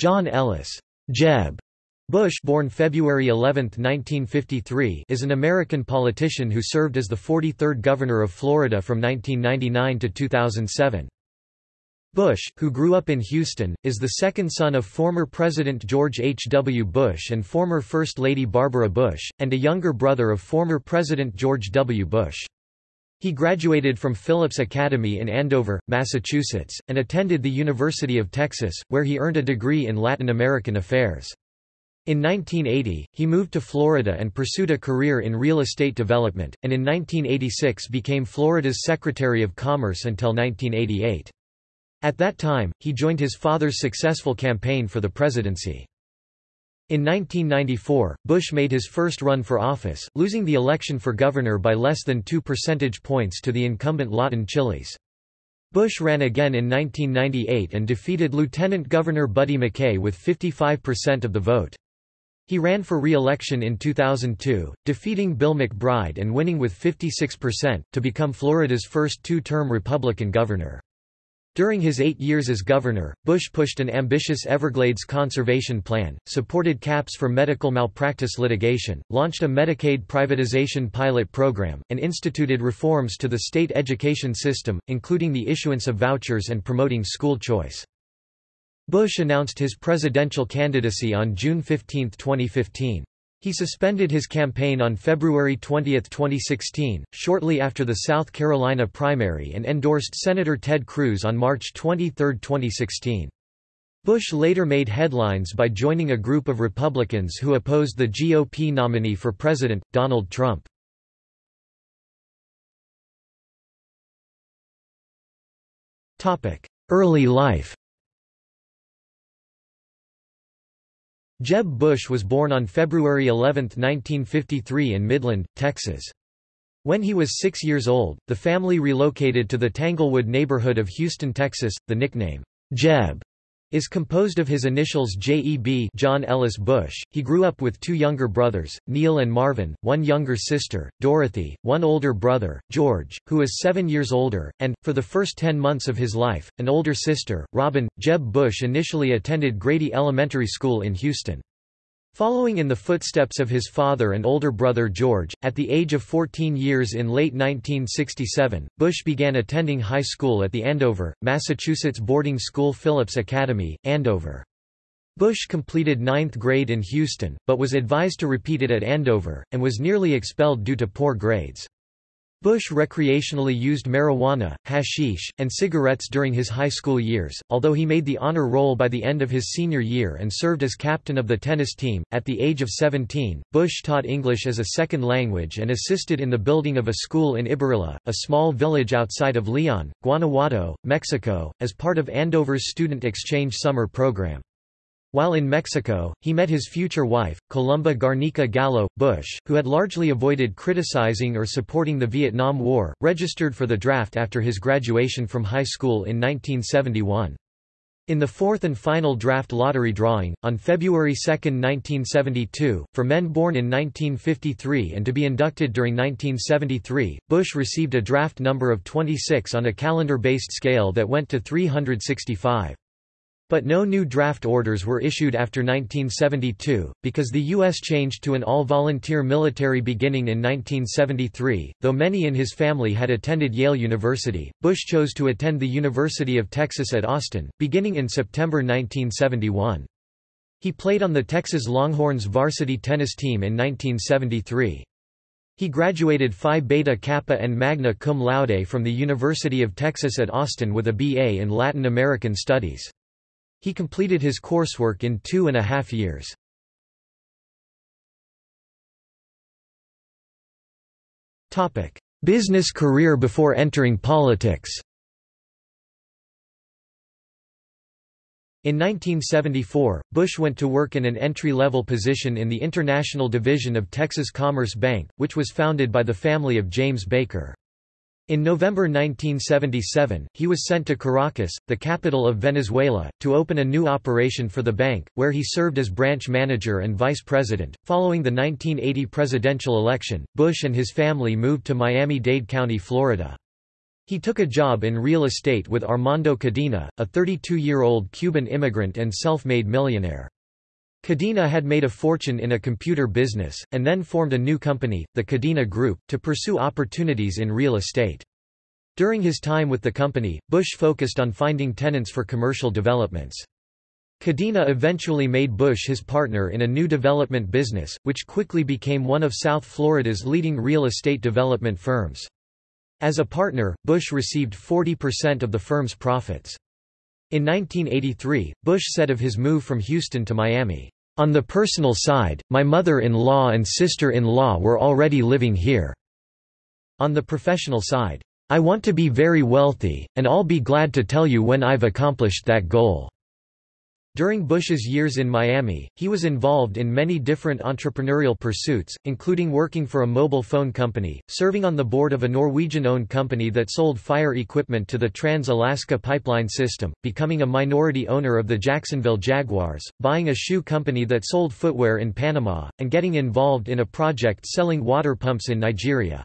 John Ellis Jeb Bush born February 11, 1953, is an American politician who served as the 43rd Governor of Florida from 1999 to 2007. Bush, who grew up in Houston, is the second son of former President George H. W. Bush and former First Lady Barbara Bush, and a younger brother of former President George W. Bush. He graduated from Phillips Academy in Andover, Massachusetts, and attended the University of Texas, where he earned a degree in Latin American affairs. In 1980, he moved to Florida and pursued a career in real estate development, and in 1986 became Florida's Secretary of Commerce until 1988. At that time, he joined his father's successful campaign for the presidency. In 1994, Bush made his first run for office, losing the election for governor by less than two percentage points to the incumbent Lawton Chiles. Bush ran again in 1998 and defeated Lieutenant Governor Buddy MacKay with 55% of the vote. He ran for re-election in 2002, defeating Bill McBride and winning with 56%, to become Florida's first two-term Republican governor. During his eight years as governor, Bush pushed an ambitious Everglades conservation plan, supported caps for medical malpractice litigation, launched a Medicaid privatization pilot program, and instituted reforms to the state education system, including the issuance of vouchers and promoting school choice. Bush announced his presidential candidacy on June 15, 2015. He suspended his campaign on February 20, 2016, shortly after the South Carolina primary and endorsed Senator Ted Cruz on March 23, 2016. Bush later made headlines by joining a group of Republicans who opposed the GOP nominee for president, Donald Trump. Early life Jeb Bush was born on February 11, 1953 in Midland, Texas. When he was six years old, the family relocated to the Tanglewood neighborhood of Houston, Texas. The nickname, Jeb, is composed of his initials J.E.B. John Ellis Bush. He grew up with two younger brothers, Neil and Marvin, one younger sister, Dorothy, one older brother, George, who is seven years older, and, for the first ten months of his life, an older sister, Robin. Jeb Bush initially attended Grady Elementary School in Houston. Following in the footsteps of his father and older brother George, at the age of 14 years in late 1967, Bush began attending high school at the Andover, Massachusetts boarding school Phillips Academy, Andover. Bush completed ninth grade in Houston, but was advised to repeat it at Andover, and was nearly expelled due to poor grades. Bush recreationally used marijuana, hashish, and cigarettes during his high school years, although he made the honor roll by the end of his senior year and served as captain of the tennis team. At the age of 17, Bush taught English as a second language and assisted in the building of a school in Ibarrilla, a small village outside of Leon, Guanajuato, Mexico, as part of Andover's student exchange summer program. While in Mexico, he met his future wife, Columba Garnica Gallo. Bush, who had largely avoided criticizing or supporting the Vietnam War, registered for the draft after his graduation from high school in 1971. In the fourth and final draft lottery drawing, on February 2, 1972, for men born in 1953 and to be inducted during 1973, Bush received a draft number of 26 on a calendar-based scale that went to 365. But no new draft orders were issued after 1972, because the U.S. changed to an all-volunteer military beginning in 1973. Though many in his family had attended Yale University, Bush chose to attend the University of Texas at Austin, beginning in September 1971. He played on the Texas Longhorns varsity tennis team in 1973. He graduated Phi Beta Kappa and magna cum laude from the University of Texas at Austin with a BA in Latin American Studies. He completed his coursework in two and a half years. Business career before entering politics In 1974, Bush went to work in an entry-level position in the International Division of Texas Commerce Bank, which was founded by the family of James Baker. In November 1977, he was sent to Caracas, the capital of Venezuela, to open a new operation for the bank, where he served as branch manager and vice president. Following the 1980 presidential election, Bush and his family moved to Miami-Dade County, Florida. He took a job in real estate with Armando Codina, a 32-year-old Cuban immigrant and self-made millionaire. Codina had made a fortune in a computer business, and then formed a new company, the Codina Group, to pursue opportunities in real estate. During his time with the company, Bush focused on finding tenants for commercial developments. Codina eventually made Bush his partner in a new development business, which quickly became one of South Florida's leading real estate development firms. As a partner, Bush received 40% of the firm's profits. In 1983, Bush said of his move from Houston to Miami, "...on the personal side, my mother-in-law and sister-in-law were already living here. On the professional side, I want to be very wealthy, and I'll be glad to tell you when I've accomplished that goal." During Bush's years in Miami, he was involved in many different entrepreneurial pursuits, including working for a mobile phone company, serving on the board of a Norwegian-owned company that sold fire equipment to the Trans-Alaska Pipeline System, becoming a minority owner of the Jacksonville Jaguars, buying a shoe company that sold footwear in Panama, and getting involved in a project selling water pumps in Nigeria.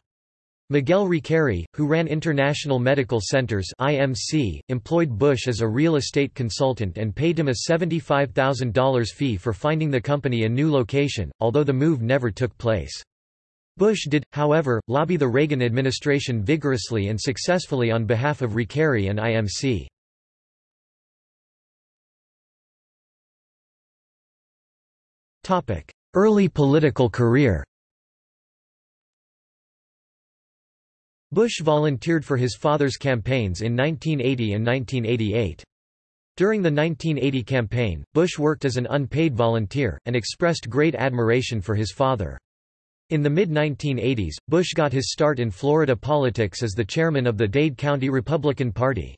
Miguel Recarey, who ran International Medical Centers (IMC), employed Bush as a real estate consultant and paid him a $75,000 fee for finding the company a new location, although the move never took place. Bush did, however, lobby the Reagan administration vigorously and successfully on behalf of Recarey and IMC. Early political career Bush volunteered for his father's campaigns in 1980 and 1988. During the 1980 campaign, Bush worked as an unpaid volunteer, and expressed great admiration for his father. In the mid-1980s, Bush got his start in Florida politics as the chairman of the Dade County Republican Party.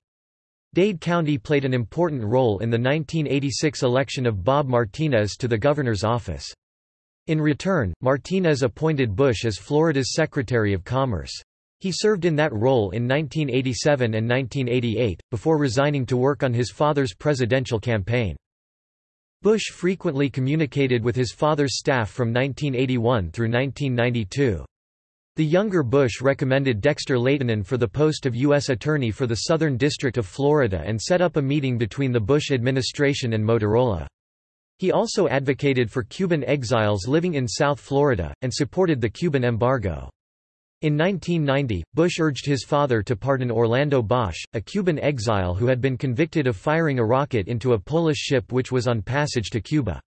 Dade County played an important role in the 1986 election of Bob Martinez to the governor's office. In return, Martinez appointed Bush as Florida's Secretary of Commerce. He served in that role in 1987 and 1988, before resigning to work on his father's presidential campaign. Bush frequently communicated with his father's staff from 1981 through 1992. The younger Bush recommended Dexter Lehtinen for the post of U.S. Attorney for the Southern District of Florida and set up a meeting between the Bush administration and Motorola. He also advocated for Cuban exiles living in South Florida, and supported the Cuban embargo. In 1990, Bush urged his father to pardon Orlando Bosch, a Cuban exile who had been convicted of firing a rocket into a Polish ship which was on passage to Cuba.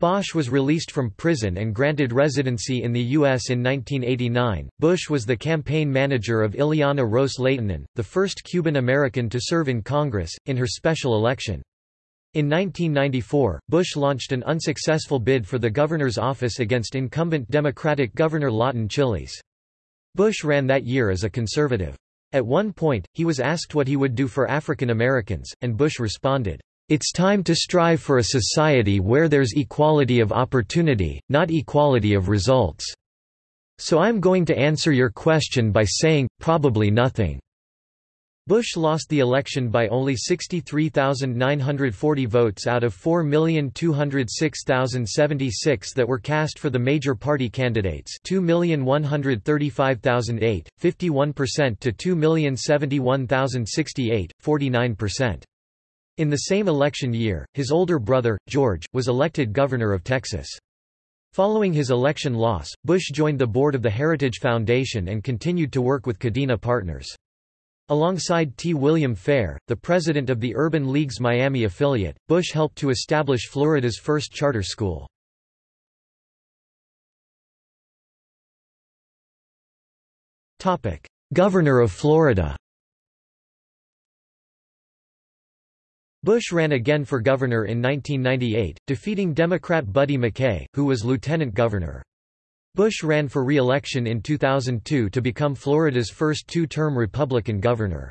Bosch was released from prison and granted residency in the U.S. in 1989. Bush was the campaign manager of Ileana Ros Lehtinen, the first Cuban American to serve in Congress, in her special election. In 1994, Bush launched an unsuccessful bid for the governor's office against incumbent Democratic Governor Lawton Chiles. Bush ran that year as a conservative. At one point, he was asked what he would do for African Americans, and Bush responded, "'It's time to strive for a society where there's equality of opportunity, not equality of results. So I'm going to answer your question by saying, probably nothing." Bush lost the election by only 63,940 votes out of 4,206,076 that were cast for the major party candidates 2,135,008, 51% to 2,071,068, 49%. In the same election year, his older brother, George, was elected governor of Texas. Following his election loss, Bush joined the board of the Heritage Foundation and continued to work with Codina Partners. Alongside T. William Fair, the president of the Urban League's Miami affiliate, Bush helped to establish Florida's first charter school. Governor of Florida Bush ran again for governor in 1998, defeating Democrat Buddy MacKay, who was lieutenant governor. Bush ran for re-election in 2002 to become Florida's first two-term Republican governor.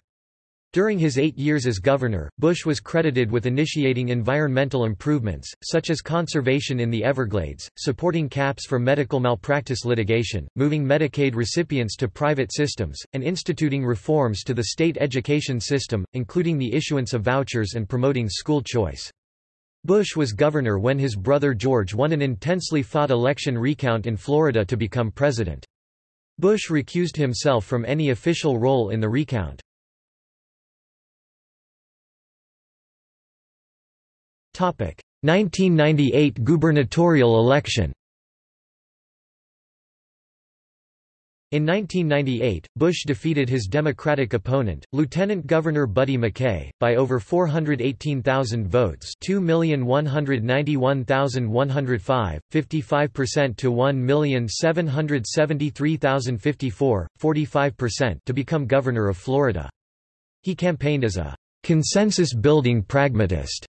During his eight years as governor, Bush was credited with initiating environmental improvements, such as conservation in the Everglades, supporting caps for medical malpractice litigation, moving Medicaid recipients to private systems, and instituting reforms to the state education system, including the issuance of vouchers and promoting school choice. Bush was governor when his brother George won an intensely fought election recount in Florida to become president. Bush recused himself from any official role in the recount. Topic: 1998 gubernatorial election. In 1998, Bush defeated his Democratic opponent, Lieutenant Governor Buddy MacKay, by over 418,000 votes 2,191,105, 55% to 1,773,054, 45% to become governor of Florida. He campaigned as a consensus-building pragmatist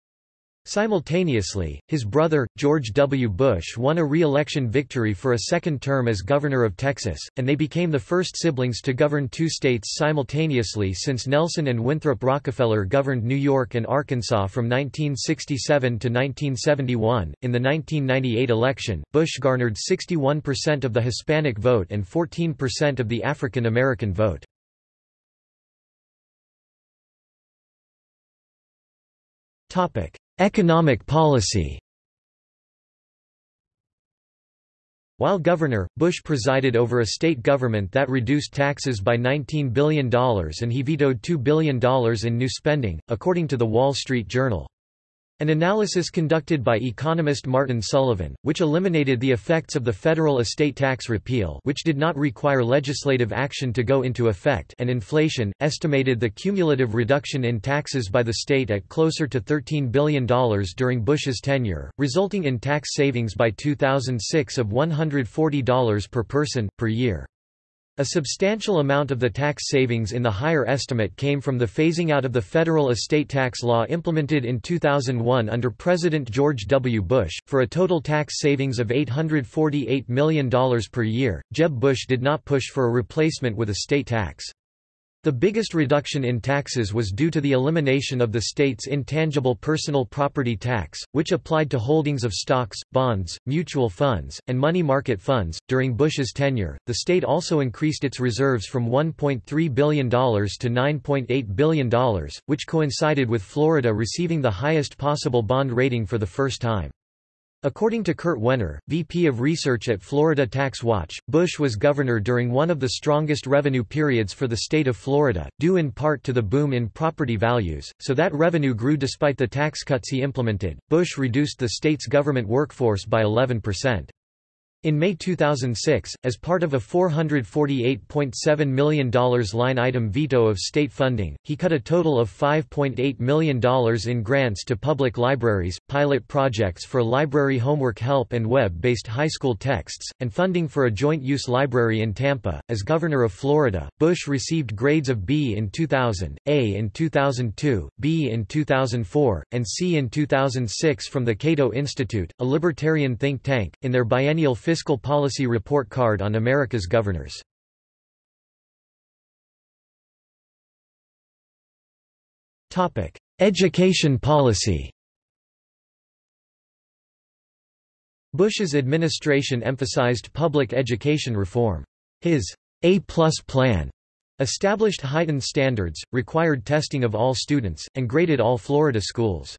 Simultaneously, his brother, George W. Bush won a re-election victory for a second term as governor of Texas, and they became the first siblings to govern two states simultaneously since Nelson and Winthrop Rockefeller governed New York and Arkansas from 1967 to 1971. In the 1998 election, Bush garnered 61% of the Hispanic vote and 14% of the African American vote. Topic: Economic policy While governor, Bush presided over a state government that reduced taxes by $19 billion and he vetoed $2 billion in new spending, according to The Wall Street Journal. An analysis conducted by economist Martin Sullivan, which eliminated the effects of the federal estate tax repeal which did not require legislative action to go into effect and inflation, estimated the cumulative reduction in taxes by the state at closer to $13 billion during Bush's tenure, resulting in tax savings by 2006 of $140 per person, per year. A substantial amount of the tax savings in the higher estimate came from the phasing out of the federal estate tax law implemented in 2001 under President George W. Bush, for a total tax savings of $848 million per year. Jeb Bush did not push for a replacement with a state tax. The biggest reduction in taxes was due to the elimination of the state's intangible personal property tax, which applied to holdings of stocks, bonds, mutual funds, and money market funds. During Bush's tenure, the state also increased its reserves from $1.3 billion to $9.8 billion, which coincided with Florida receiving the highest possible bond rating for the first time. According to Kurt Wenner, VP of Research at Florida Tax Watch, Bush was governor during one of the strongest revenue periods for the state of Florida, due in part to the boom in property values, so that revenue grew despite the tax cuts he implemented. Bush reduced the state's government workforce by 11%. In May 2006, as part of a $448.7 million line item veto of state funding, he cut a total of $5.8 million in grants to public libraries, pilot projects for library homework help and web-based high school texts, and funding for a joint-use library in Tampa. As governor of Florida, Bush received grades of B in 2000, A in 2002, B in 2004, and C in 2006 from the Cato Institute, a libertarian think tank, in their biennial Fiscal Policy Report Card on America's Governors. Topic: Education policy Bush's administration emphasized public education reform. His A-plus plan established heightened standards, required testing of all students, and graded all Florida schools.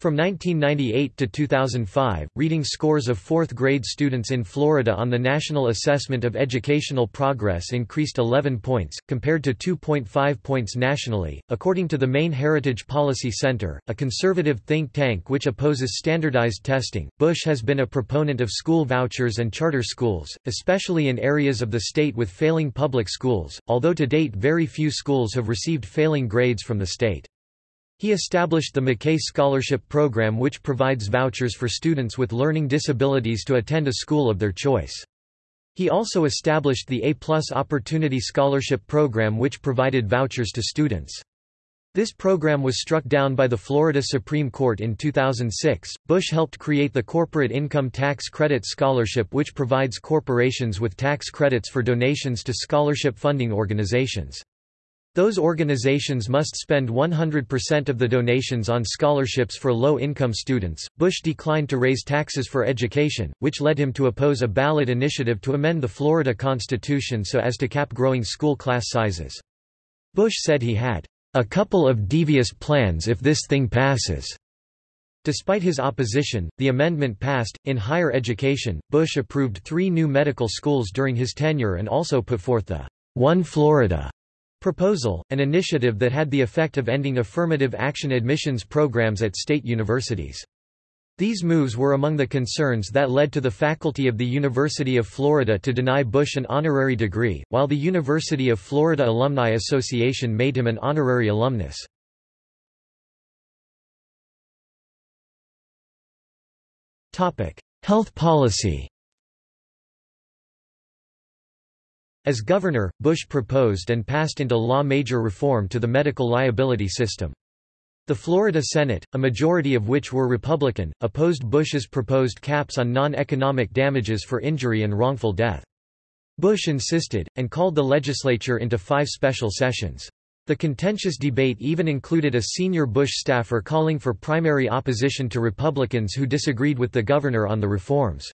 From 1998 to 2005, reading scores of fourth-grade students in Florida on the National Assessment of Educational Progress increased 11 points, compared to 2.5 points nationally. According to the Maine Heritage Policy Center, a conservative think tank which opposes standardized testing, Bush has been a proponent of school vouchers and charter schools, especially in areas of the state with failing public schools, although to date very few schools have received failing grades from the state. He established the McKay Scholarship Program which provides vouchers for students with learning disabilities to attend a school of their choice. He also established the A-plus Opportunity Scholarship Program which provided vouchers to students. This program was struck down by the Florida Supreme Court in 2006. Bush helped create the Corporate Income Tax Credit Scholarship, which provides corporations with tax credits for donations to scholarship funding organizations. Those organizations must spend 100% of the donations on scholarships for low-income students. Bush declined to raise taxes for education, which led him to oppose a ballot initiative to amend the Florida Constitution so as to cap growing school class sizes. Bush said he had a couple of devious plans if this thing passes. Despite his opposition, the amendment passed. In higher education, Bush approved three new medical schools during his tenure and also put forth the One Florida Proposal, an initiative that had the effect of ending affirmative action admissions programs at state universities. These moves were among the concerns that led to the faculty of the University of Florida to deny Bush an honorary degree, while the University of Florida Alumni Association made him an honorary alumnus. Health policy As governor, Bush proposed and passed into law major reform to the medical liability system. The Florida Senate, a majority of which were Republican, opposed Bush's proposed caps on non-economic damages for injury and wrongful death. Bush insisted, and called the legislature into five special sessions. The contentious debate even included a senior Bush staffer calling for primary opposition to Republicans who disagreed with the governor on the reforms.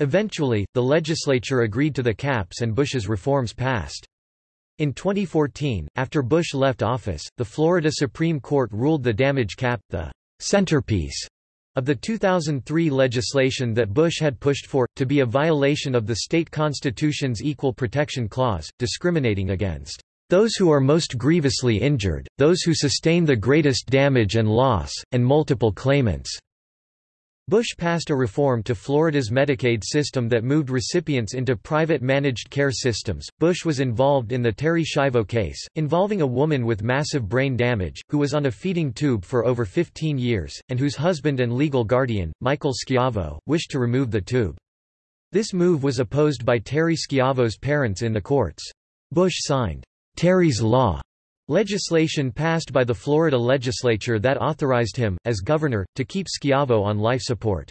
Eventually, the legislature agreed to the caps and Bush's reforms passed. In 2014, after Bush left office, the Florida Supreme Court ruled the damage cap, the centerpiece of the 2003 legislation that Bush had pushed for, to be a violation of the state constitution's Equal Protection Clause, discriminating against those who are most grievously injured, those who sustain the greatest damage and loss, and multiple claimants. Bush passed a reform to Florida's Medicaid system that moved recipients into private managed care systems. Bush was involved in the Terri Schiavo case, involving a woman with massive brain damage, who was on a feeding tube for over 15 years, and whose husband and legal guardian, Michael Schiavo, wished to remove the tube. This move was opposed by Terri Schiavo's parents in the courts. Bush signed Terri's Law Legislation passed by the Florida legislature that authorized him, as governor, to keep Schiavo on life support.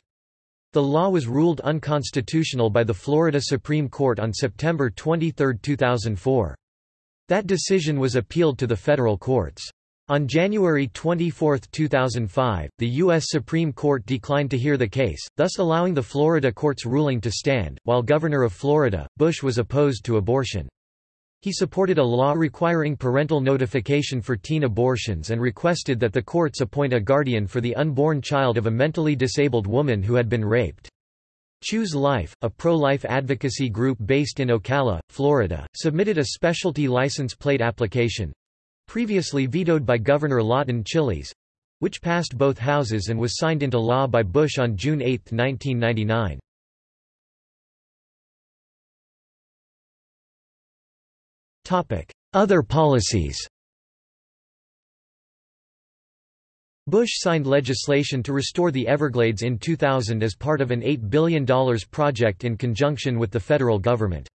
The law was ruled unconstitutional by the Florida Supreme Court on September 23, 2004. That decision was appealed to the federal courts. On January 24, 2005, the U.S. Supreme Court declined to hear the case, thus allowing the Florida court's ruling to stand. While governor of Florida, Bush was opposed to abortion. He supported a law requiring parental notification for teen abortions and requested that the courts appoint a guardian for the unborn child of a mentally disabled woman who had been raped. Choose Life, a pro-life advocacy group based in Ocala, Florida, submitted a specialty license plate application—previously vetoed by Governor Lawton Chiles—which passed both houses and was signed into law by Bush on June 8, 1999. Other policies Bush signed legislation to restore the Everglades in 2000 as part of an $8 billion project in conjunction with the federal government.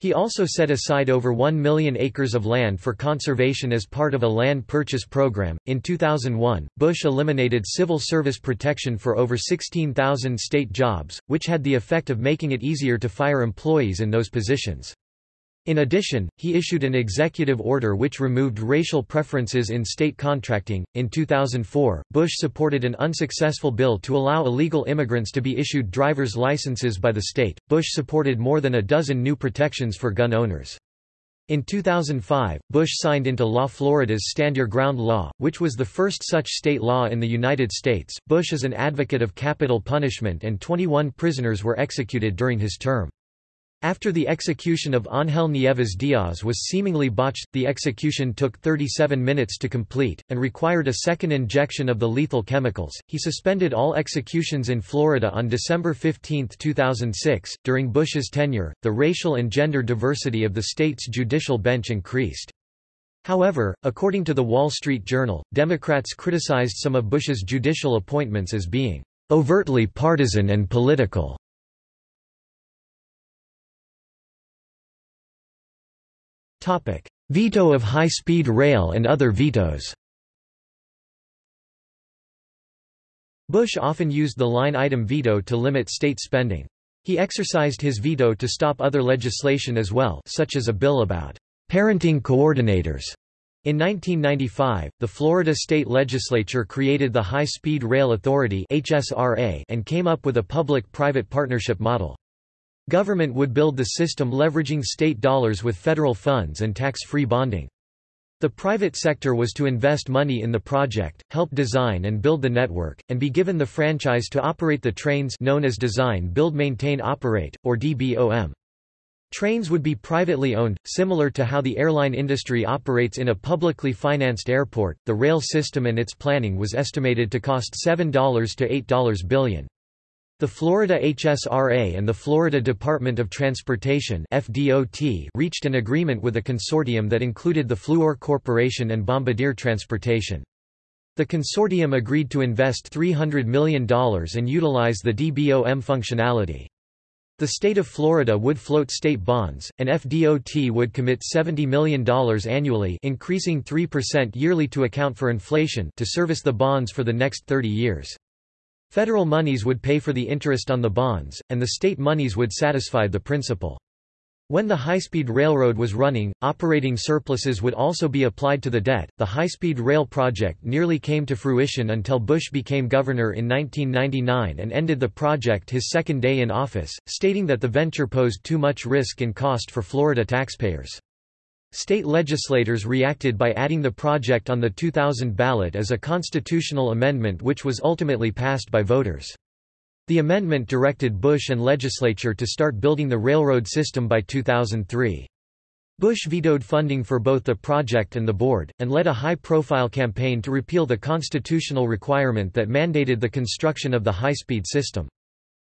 He also set aside over 1 million acres of land for conservation as part of a land purchase program. In 2001, Bush eliminated civil service protection for over 16,000 state jobs, which had the effect of making it easier to fire employees in those positions. In addition, he issued an executive order which removed racial preferences in state contracting. In 2004, Bush supported an unsuccessful bill to allow illegal immigrants to be issued driver's licenses by the state. Bush supported more than a dozen new protections for gun owners. In 2005, Bush signed into law Florida's Stand Your Ground law, which was the first such state law in the United States. Bush is an advocate of capital punishment and 21 prisoners were executed during his term. After the execution of Ángel Nieves Díaz was seemingly botched, the execution took 37 minutes to complete, and required a second injection of the lethal chemicals. He suspended all executions in Florida on December 15, 2006. During Bush's tenure, the racial and gender diversity of the state's judicial bench increased. However, according to the Wall Street Journal, Democrats criticized some of Bush's judicial appointments as being overtly partisan and political. Veto of high-speed rail and other vetoes Bush often used the line-item veto to limit state spending. He exercised his veto to stop other legislation as well such as a bill about parenting coordinators. In 1995, the Florida state legislature created the High Speed Rail Authority and came up with a public-private partnership model. Government would build the system leveraging state dollars with federal funds and tax-free bonding. The private sector was to invest money in the project, help design and build the network, and be given the franchise to operate the trains known as Design Build Maintain Operate, or DBOM. Trains would be privately owned, similar to how the airline industry operates in a publicly financed airport. The rail system and its planning was estimated to cost $7 to $8 billion. The Florida HSRA and the Florida Department of Transportation FDOT reached an agreement with a consortium that included the Fluor Corporation and Bombardier Transportation. The consortium agreed to invest $300 million and utilize the DBOM functionality. The state of Florida would float state bonds, and FDOT would commit $70 million annually increasing 3% yearly to account for inflation to service the bonds for the next 30 years. Federal monies would pay for the interest on the bonds, and the state monies would satisfy the principal. When the high-speed railroad was running, operating surpluses would also be applied to the debt. The high-speed rail project nearly came to fruition until Bush became governor in 1999 and ended the project his second day in office, stating that the venture posed too much risk and cost for Florida taxpayers. State legislators reacted by adding the project on the 2000 ballot as a constitutional amendment which was ultimately passed by voters. The amendment directed Bush and legislature to start building the railroad system by 2003. Bush vetoed funding for both the project and the board, and led a high-profile campaign to repeal the constitutional requirement that mandated the construction of the high-speed system.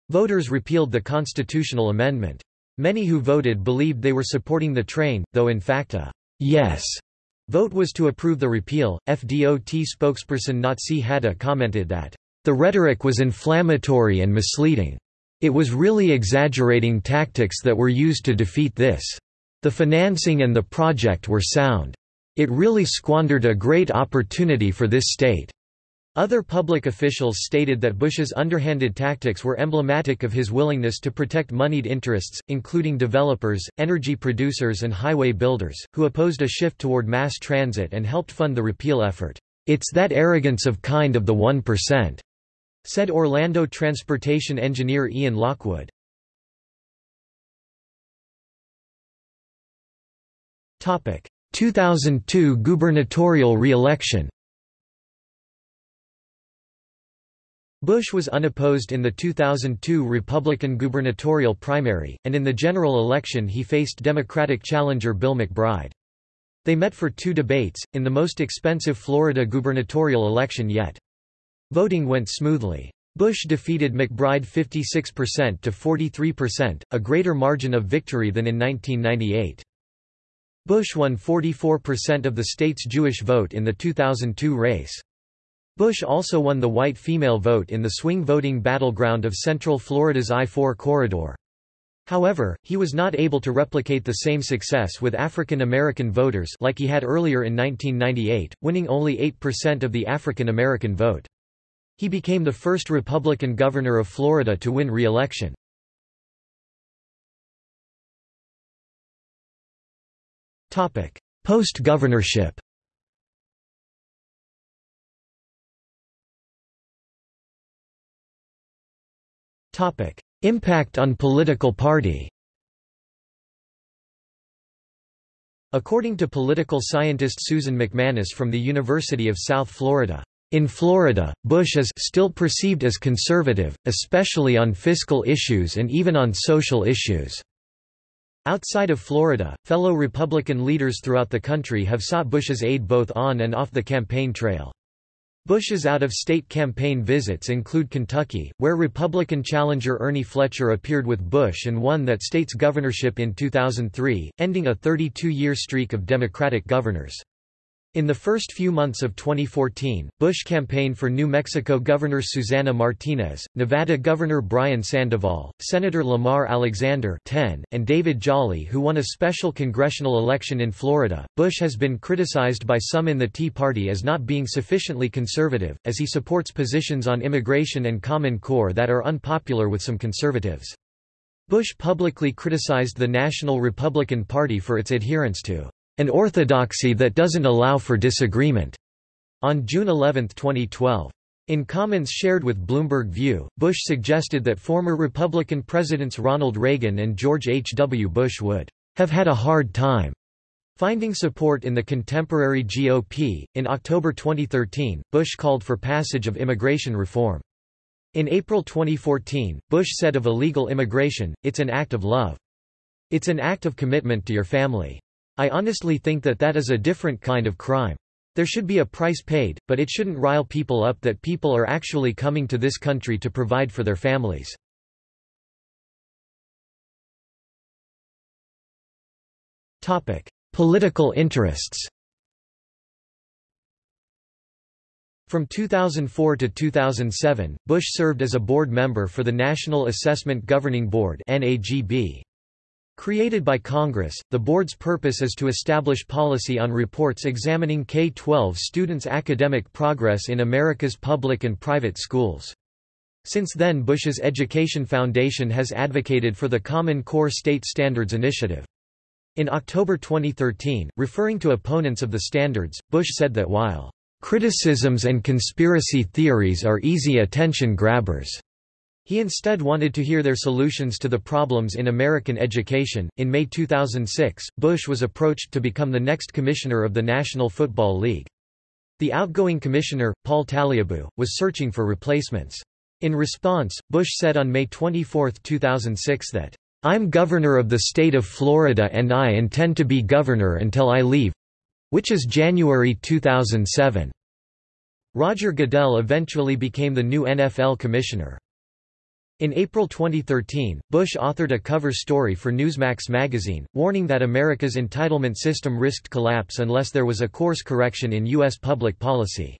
Voters repealed the constitutional amendment. Many who voted believed they were supporting the train, though in fact a yes vote was to approve the repeal. FDOT spokesperson Nazih Haddad commented that the rhetoric was inflammatory and misleading. It was really exaggerating tactics that were used to defeat this. The financing and the project were sound. It really squandered a great opportunity for this state. Other public officials stated that Bush's underhanded tactics were emblematic of his willingness to protect moneyed interests, including developers, energy producers and highway builders, who opposed a shift toward mass transit and helped fund the repeal effort. It's that arrogance of kind of the 1% said Orlando transportation engineer Ian Lockwood. Topic: 2002 gubernatorial re-election Bush was unopposed in the 2002 Republican gubernatorial primary, and in the general election he faced Democratic challenger Bill McBride. They met for two debates, in the most expensive Florida gubernatorial election yet. Voting went smoothly. Bush defeated McBride 56% to 43%, a greater margin of victory than in 1998. Bush won 44% of the state's Jewish vote in the 2002 race. Bush also won the white female vote in the swing voting battleground of Central Florida's I-4 corridor. However, he was not able to replicate the same success with African American voters like he had earlier in 1998, winning only 8% of the African American vote. He became the first Republican governor of Florida to win re-election. Post-governorship Impact on political party According to political scientist Susan MacManus from the University of South Florida, in Florida, Bush is still perceived as conservative, especially on fiscal issues and even on social issues. Outside of Florida, fellow Republican leaders throughout the country have sought Bush's aid both on and off the campaign trail. Bush's out-of-state campaign visits include Kentucky, where Republican challenger Ernie Fletcher appeared with Bush and won that state's governorship in 2003, ending a 32-year streak of Democratic governors. In the first few months of 2014, Bush campaigned for New Mexico Governor Susana Martinez, Nevada Governor Brian Sandoval, Senator Lamar Alexander 10, and David Jolly who won a special congressional election in Florida. Bush has been criticized by some in the Tea Party as not being sufficiently conservative, as he supports positions on immigration and Common Core that are unpopular with some conservatives. Bush publicly criticized the National Republican Party for its adherence to an orthodoxy that doesn't allow for disagreement. On June 11, 2012. In comments shared with Bloomberg View, Bush suggested that former Republican presidents Ronald Reagan and George H. W. Bush would have had a hard time finding support in the contemporary GOP. In October 2013, Bush called for passage of immigration reform. In April 2014, Bush said of illegal immigration, it's an act of love. It's an act of commitment to your family. I honestly think that that is a different kind of crime. There should be a price paid, but it shouldn't rile people up that people are actually coming to this country to provide for their families. Political interests From 2004 to 2007, Bush served as a board member for the National Assessment Governing Board NAGB. Created by Congress, the board's purpose is to establish policy on reports examining K-12 students' academic progress in America's public and private schools. Since then Bush's Education Foundation has advocated for the Common Core State Standards Initiative. In October 2013, referring to opponents of the standards, Bush said that while criticisms and conspiracy theories are easy attention grabbers, he instead wanted to hear their solutions to the problems in American education. In May 2006, Bush was approached to become the next commissioner of the National Football League. The outgoing commissioner, Paul Tagliabue, was searching for replacements. In response, Bush said on May 24, 2006 that I'm governor of the state of Florida and I intend to be governor until I leave which is January 2007. Roger Goodell eventually became the new NFL commissioner. In April 2013, Bush authored a cover story for Newsmax magazine, warning that America's entitlement system risked collapse unless there was a course correction in U.S. public policy.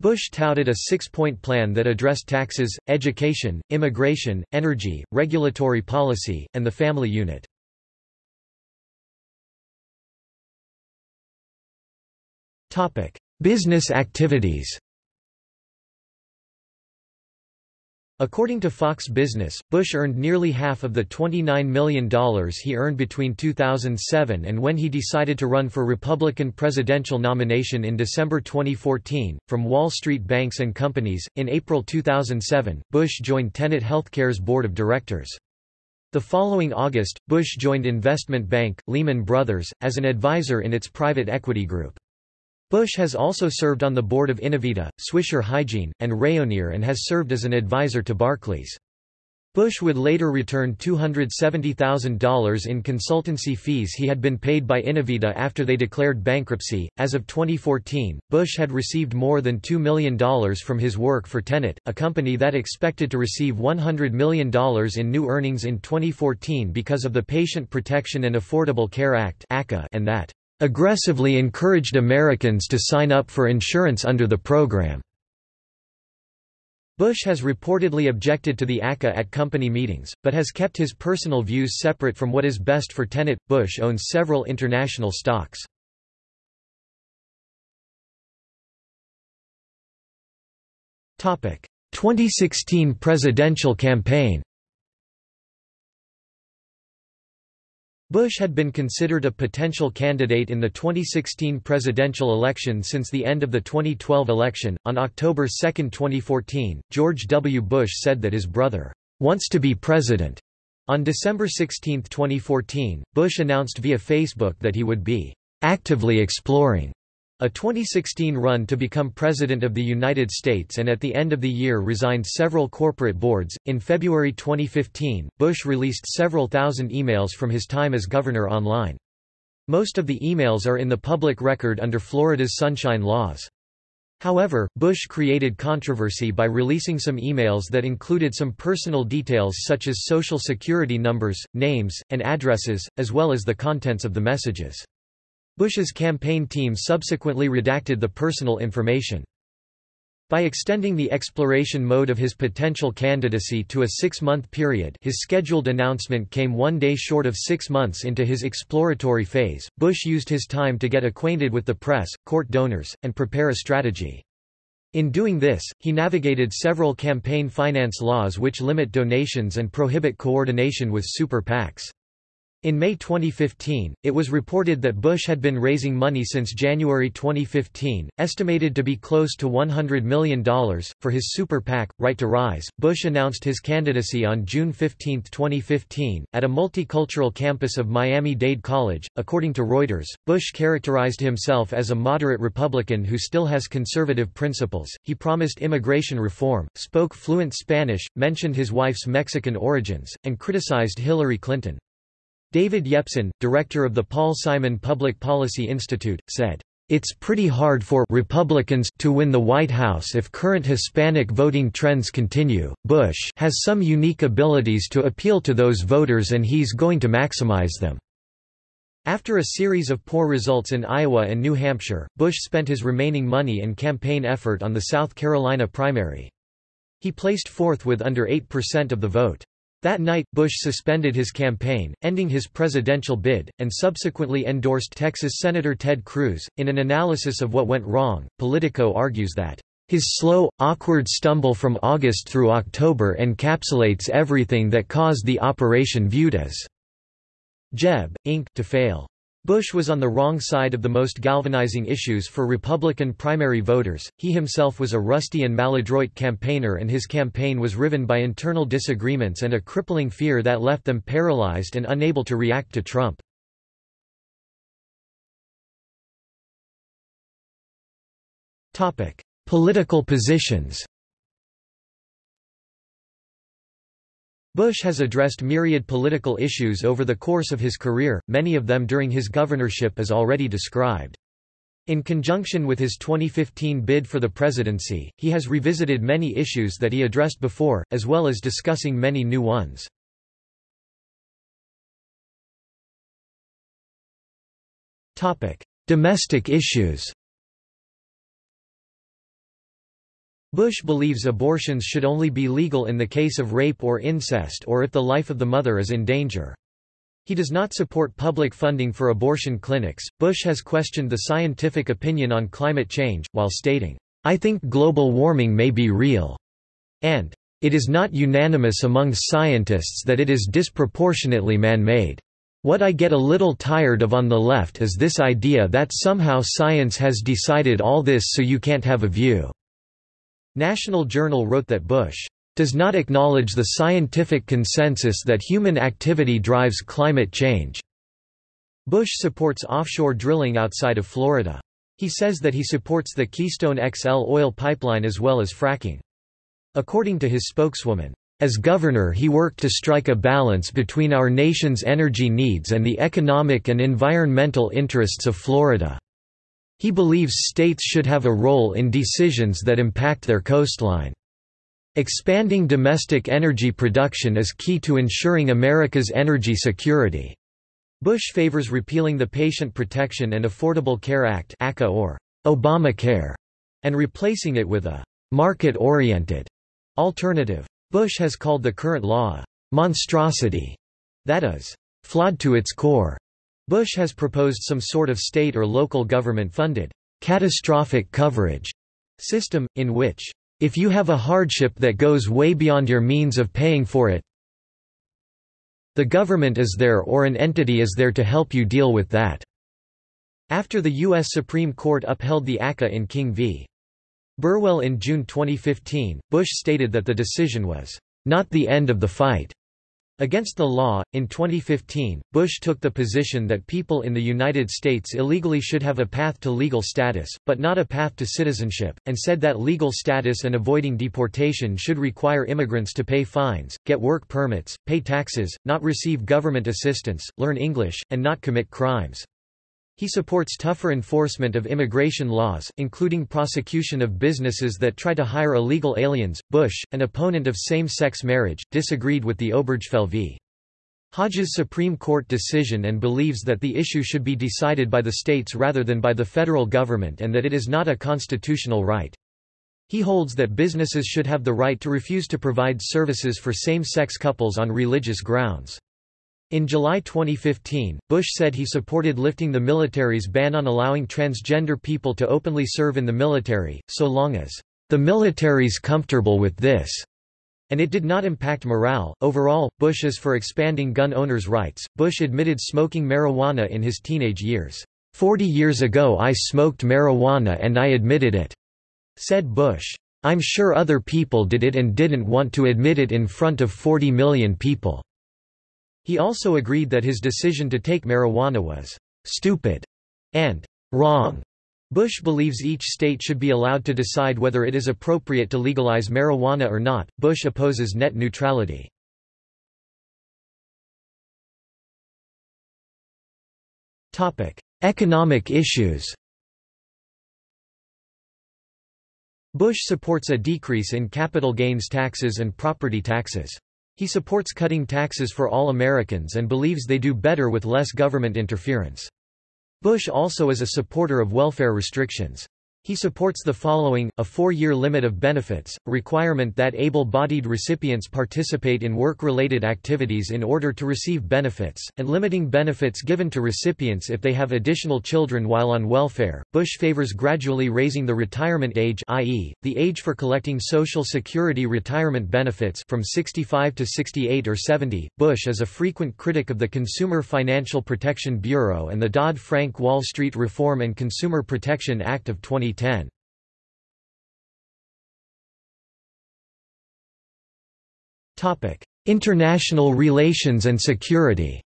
Bush touted a six-point plan that addressed taxes, education, immigration, energy, regulatory policy, and the family unit. Business activities According to Fox Business, Bush earned nearly half of the $29 million he earned between 2007 and when he decided to run for Republican presidential nomination in December 2014. From Wall Street Banks and Companies, in April 2007, Bush joined Tenet Healthcare's board of directors. The following August, Bush joined investment bank, Lehman Brothers, as an advisor in its private equity group. Bush has also served on the board of InnoVida, Swisher Hygiene, and Rayonier and has served as an advisor to Barclays. Bush would later return $270,000 in consultancy fees he had been paid by InnoVida after they declared bankruptcy. As of 2014, Bush had received more than $2 million from his work for Tenet, a company that expected to receive $100 million in new earnings in 2014 because of the Patient Protection and Affordable Care Act and that aggressively encouraged Americans to sign up for insurance under the program. Bush has reportedly objected to the ACA at company meetings, but has kept his personal views separate from what is best for Tenet. Bush owns several international stocks. Topic: 2016 presidential campaign. Bush had been considered a potential candidate in the 2016 presidential election since the end of the 2012 election. On October 2, 2014, George W. Bush said that his brother wants to be president. On December 16, 2014, Bush announced via Facebook that he would be actively exploring a 2016 run to become President of the United States and at the end of the year resigned several corporate boards. In February 2015, Bush released several thousand emails from his time as governor online. Most of the emails are in the public record under Florida's Sunshine Laws. However, Bush created controversy by releasing some emails that included some personal details such as social security numbers, names, and addresses, as well as the contents of the messages. Bush's campaign team subsequently redacted the personal information. By extending the exploration mode of his potential candidacy to a six-month period his scheduled announcement came one day short of six months into his exploratory phase, Bush used his time to get acquainted with the press, court donors, and prepare a strategy. In doing this, he navigated several campaign finance laws which limit donations and prohibit coordination with super PACs. In May 2015, it was reported that Bush had been raising money since January 2015, estimated to be close to $100 million, for his super PAC, Right to Rise. Bush announced his candidacy on June 15, 2015, at a multicultural campus of Miami-Dade College. According to Reuters, Bush characterized himself as a moderate Republican who still has conservative principles. He promised immigration reform, spoke fluent Spanish, mentioned his wife's Mexican origins, and criticized Hillary Clinton. David Yepsen, director of the Paul Simon Public Policy Institute, said, "...it's pretty hard for Republicans to win the White House if current Hispanic voting trends continue. Bush has some unique abilities to appeal to those voters and he's going to maximize them." After a series of poor results in Iowa and New Hampshire, Bush spent his remaining money and campaign effort on the South Carolina primary. He placed fourth with under 8% of the vote. That night, Bush suspended his campaign, ending his presidential bid, and subsequently endorsed Texas Senator Ted Cruz. In an analysis of what went wrong, Politico argues that his slow, awkward stumble from August through October encapsulates everything that caused the operation viewed as Jeb, Inc. to fail. Bush was on the wrong side of the most galvanizing issues for Republican primary voters. He himself was a rusty and maladroit campaigner, and his campaign was riven by internal disagreements and a crippling fear that left them paralyzed and unable to react to Trump. Topic: Political positions. Bush has addressed myriad political issues over the course of his career, many of them during his governorship as already described. In conjunction with his 2015 bid for the presidency, he has revisited many issues that he addressed before, as well as discussing many new ones. Domestic issues Bush believes abortions should only be legal in the case of rape or incest or if the life of the mother is in danger. He does not support public funding for abortion clinics. Bush has questioned the scientific opinion on climate change, while stating, I think global warming may be real, and it is not unanimous among scientists that it is disproportionately man-made. What I get a little tired of on the left is this idea that somehow science has decided all this so you can't have a view. National Journal wrote that Bush does not acknowledge the scientific consensus that human activity drives climate change. Bush supports offshore drilling outside of Florida. He says that he supports the Keystone XL oil pipeline as well as fracking. According to his spokeswoman, as governor he worked to strike a balance between our nation's energy needs and the economic and environmental interests of Florida. He believes states should have a role in decisions that impact their coastline. Expanding domestic energy production is key to ensuring America's energy security. Bush favors repealing the Patient Protection and Affordable Care Act ACA or Obamacare, and replacing it with a market-oriented alternative. Bush has called the current law a monstrosity that is flawed to its core. Bush has proposed some sort of state or local government-funded catastrophic coverage system, in which, if you have a hardship that goes way beyond your means of paying for it, the government is there or an entity is there to help you deal with that." After the U.S. Supreme Court upheld the ACA in King v. Burwell in June 2015, Bush stated that the decision was, "...not the end of the fight." Against the law, in 2015, Bush took the position that people in the United States illegally should have a path to legal status, but not a path to citizenship, and said that legal status and avoiding deportation should require immigrants to pay fines, get work permits, pay taxes, not receive government assistance, learn English, and not commit crimes. He supports tougher enforcement of immigration laws, including prosecution of businesses that try to hire illegal aliens. Bush, an opponent of same sex marriage, disagreed with the Obergefell v. Hodges Supreme Court decision and believes that the issue should be decided by the states rather than by the federal government and that it is not a constitutional right. He holds that businesses should have the right to refuse to provide services for same-sex couples on religious grounds. In July 2015, Bush said he supported lifting the military's ban on allowing transgender people to openly serve in the military, so long as the military's comfortable with this, and it did not impact morale. Overall, Bush is for expanding gun owners' rights. Bush admitted smoking marijuana in his teenage years. Forty years ago I smoked marijuana and I admitted it, said Bush. I'm sure other people did it and didn't want to admit it in front of 40 million people. He also agreed that his decision to take marijuana was stupid and wrong. Bush believes each state should be allowed to decide whether it is appropriate to legalize marijuana or not. Bush opposes net neutrality. Topic: Economic issues. Bush supports a decrease in capital gains taxes and property taxes. He supports cutting taxes for all Americans and believes they do better with less government interference. Bush also is a supporter of welfare restrictions. He supports the following, a four-year limit of benefits, requirement that able-bodied recipients participate in work-related activities in order to receive benefits, and limiting benefits given to recipients if they have additional children while on welfare. Bush favors gradually raising the retirement age i.e., the age for collecting Social Security retirement benefits from 65 to 68 or 70. Bush is a frequent critic of the Consumer Financial Protection Bureau and the Dodd-Frank Wall Street Reform and Consumer Protection Act of 2010. 2010. Topic: International relations and security.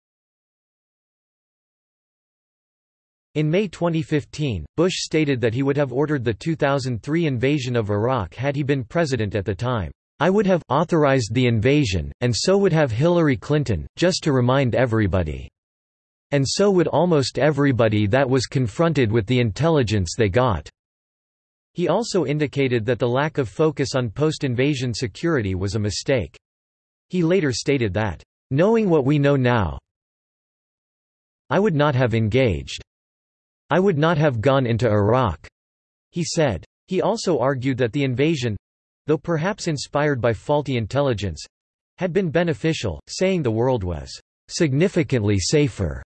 In May 2015, Bush stated that he would have ordered the 2003 invasion of Iraq had he been president at the time. I would have authorized the invasion, and so would have Hillary Clinton, just to remind everybody. And so would almost everybody that was confronted with the intelligence they got. He also indicated that the lack of focus on post-invasion security was a mistake. He later stated that, "...knowing what we know now I would not have engaged. I would not have gone into Iraq," he said. He also argued that the invasion—though perhaps inspired by faulty intelligence—had been beneficial, saying the world was "...significantly safer."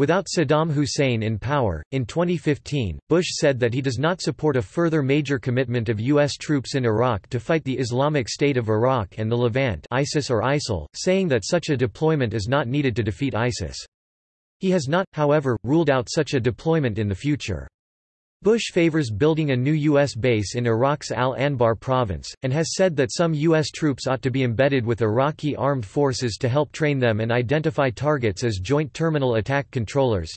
Without Saddam Hussein in power, in 2015, Bush said that he does not support a further major commitment of U.S. troops in Iraq to fight the Islamic State of Iraq and the Levant ISIS or ISIL, saying that such a deployment is not needed to defeat ISIS. He has not, however, ruled out such a deployment in the future. Bush favors building a new U.S. base in Iraq's al-Anbar province, and has said that some U.S. troops ought to be embedded with Iraqi armed forces to help train them and identify targets as Joint Terminal Attack Controllers.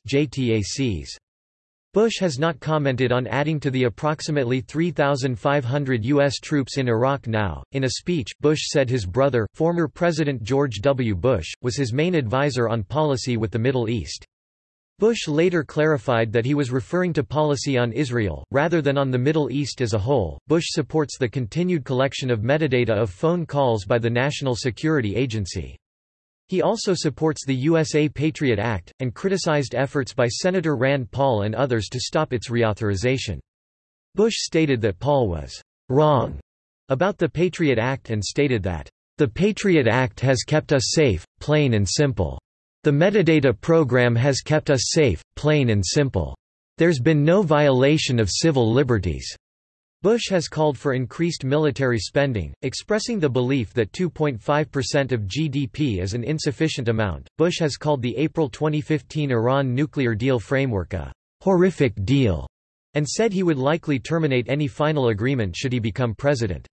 Bush has not commented on adding to the approximately 3,500 U.S. troops in Iraq now. In a speech, Bush said his brother, former President George W. Bush, was his main advisor on policy with the Middle East. Bush later clarified that he was referring to policy on Israel, rather than on the Middle East as a whole. Bush supports the continued collection of metadata of phone calls by the National Security Agency. He also supports the USA Patriot Act, and criticized efforts by Senator Rand Paul and others to stop its reauthorization. Bush stated that Paul was wrong about the Patriot Act and stated that, the Patriot Act has kept us safe, plain and simple. The metadata program has kept us safe, plain and simple. There's been no violation of civil liberties. Bush has called for increased military spending, expressing the belief that 2.5% of GDP is an insufficient amount. Bush has called the April 2015 Iran nuclear deal framework a horrific deal and said he would likely terminate any final agreement should he become president.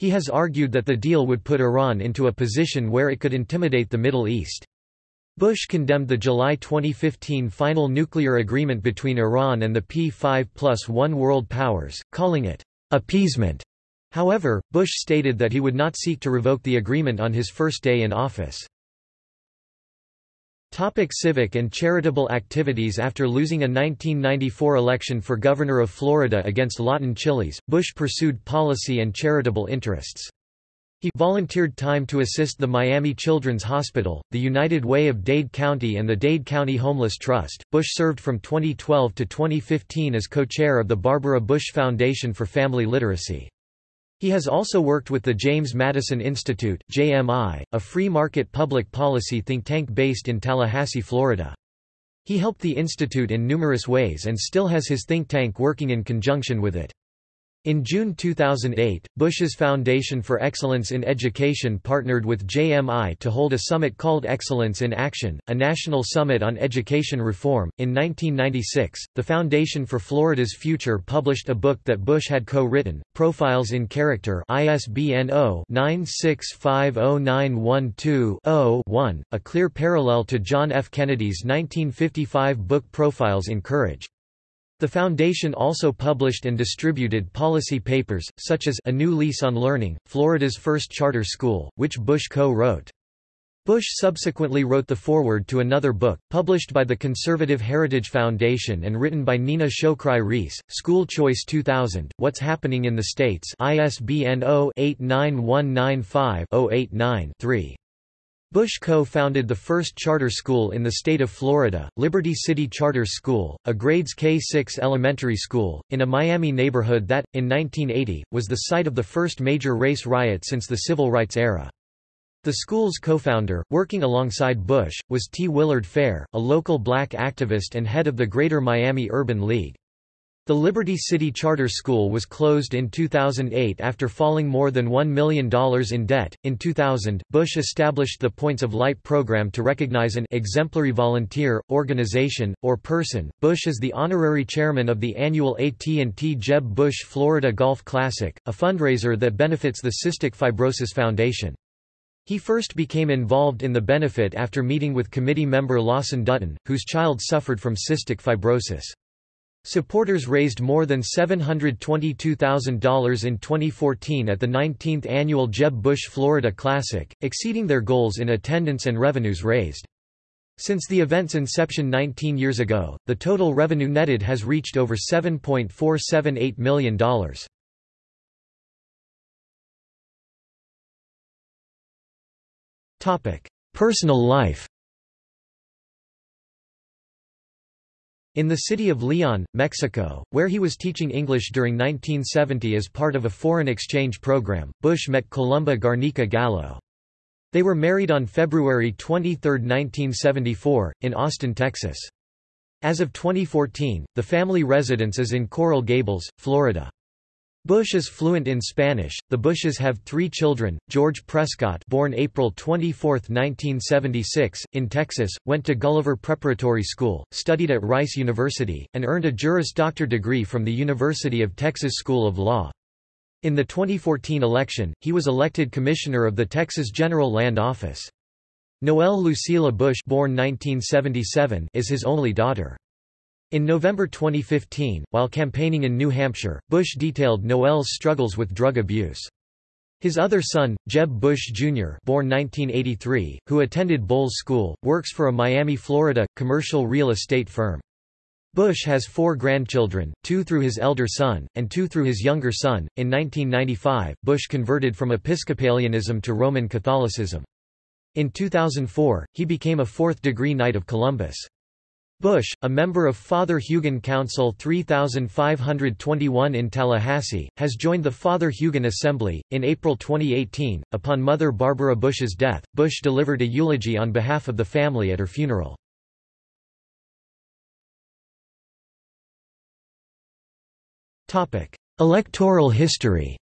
He has argued that the deal would put Iran into a position where it could intimidate the Middle East. Bush condemned the July 2015 final nuclear agreement between Iran and the P5 plus one world powers, calling it appeasement. However, Bush stated that he would not seek to revoke the agreement on his first day in office. Topic civic and charitable activities After losing a 1994 election for governor of Florida against Lawton Chiles, Bush pursued policy and charitable interests. He volunteered time to assist the Miami Children's Hospital, the United Way of Dade County and the Dade County Homeless Trust. Bush served from 2012 to 2015 as co-chair of the Barbara Bush Foundation for Family Literacy. He has also worked with the James Madison Institute (JMI), a free market public policy think tank based in Tallahassee, Florida. He helped the institute in numerous ways and still has his think tank working in conjunction with it. In June 2008, Bush's Foundation for Excellence in Education partnered with JMI to hold a summit called Excellence in Action, a national summit on education reform. In 1996, the Foundation for Florida's Future published a book that Bush had co-written, Profiles in Character ISBN 0-9650912-0-1, a clear parallel to John F. Kennedy's 1955 book Profiles in Courage. The foundation also published and distributed policy papers, such as A New Lease on Learning, Florida's First Charter School, which Bush co-wrote. Bush subsequently wrote the foreword to another book, published by the Conservative Heritage Foundation and written by Nina Shokraii Rees, School Choice 2000, What's Happening in the States ISBN 0-89195-089-3. Bush co-founded the first charter school in the state of Florida, Liberty City Charter School, a grades K-6 elementary school, in a Miami neighborhood that, in 1980, was the site of the first major race riot since the civil rights era. The school's co-founder, working alongside Bush, was T. Willard Fair, a local black activist and head of the Greater Miami Urban League. The Liberty City Charter School was closed in 2008 after falling more than $1 million in debt. In 2000, Bush established the Points of Light program to recognize an exemplary volunteer, organization, or person. Bush is the honorary chairman of the annual AT&T Jeb Bush Florida Golf Classic, a fundraiser that benefits the Cystic Fibrosis Foundation. He first became involved in the benefit after meeting with committee member Lawson Dutton, whose child suffered from cystic fibrosis. Supporters raised more than $722,000 in 2014 at the 19th annual Jeb Bush Florida Classic, exceeding their goals in attendance and revenues raised. Since the event's inception 19 years ago, the total revenue netted has reached over $7.478 million. Personal life In the city of Leon, Mexico, where he was teaching English during 1970 as part of a foreign exchange program, Bush met Columba Garnica Gallo. They were married on February 23, 1974, in Austin, Texas. As of 2014, the family residence is in Coral Gables, Florida. Bush is fluent in Spanish. The Bushes have three children. George Prescott, born April 24, 1976, in Texas, went to Gulliver Preparatory School, studied at Rice University, and earned a Juris Doctor degree from the University of Texas School of Law. In the 2014 election, he was elected commissioner of the Texas General Land Office. Noelle Lucila Bush, born 1977, is his only daughter. In November 2015, while campaigning in New Hampshire, Bush detailed Noelle's struggles with drug abuse. His other son, Jeb Bush Jr. born 1983, who attended Bolles School, works for a Miami, Florida, commercial real estate firm. Bush has four grandchildren, two through his elder son, and two through his younger son. In 1995, Bush converted from Episcopalianism to Roman Catholicism. In 2004, he became a fourth-degree Knight of Columbus. Bush, a member of Father Hugon Council 3521 in Tallahassee, has joined the Father Hugon Assembly. In April 2018, upon Mother Barbara Bush's death, Bush delivered a eulogy on behalf of the family at her funeral. Electoral history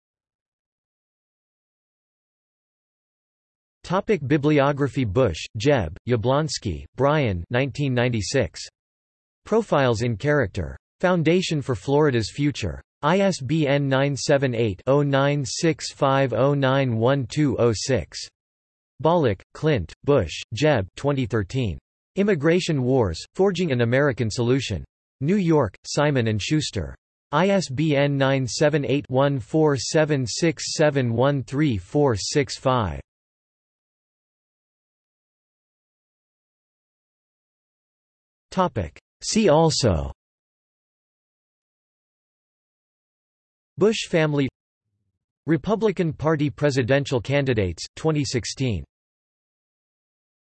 Topic Bibliography Bush, Jeb, Yablonski, Brian 1996. Profiles in Character. Foundation for Florida's Future. ISBN 978-0965091206. Bolick, Clint, Bush, Jeb 2013. Immigration Wars, Forging an American Solution. New York, Simon & Schuster. ISBN 978 1476713465. See also Bush family Republican Party presidential candidates, 2016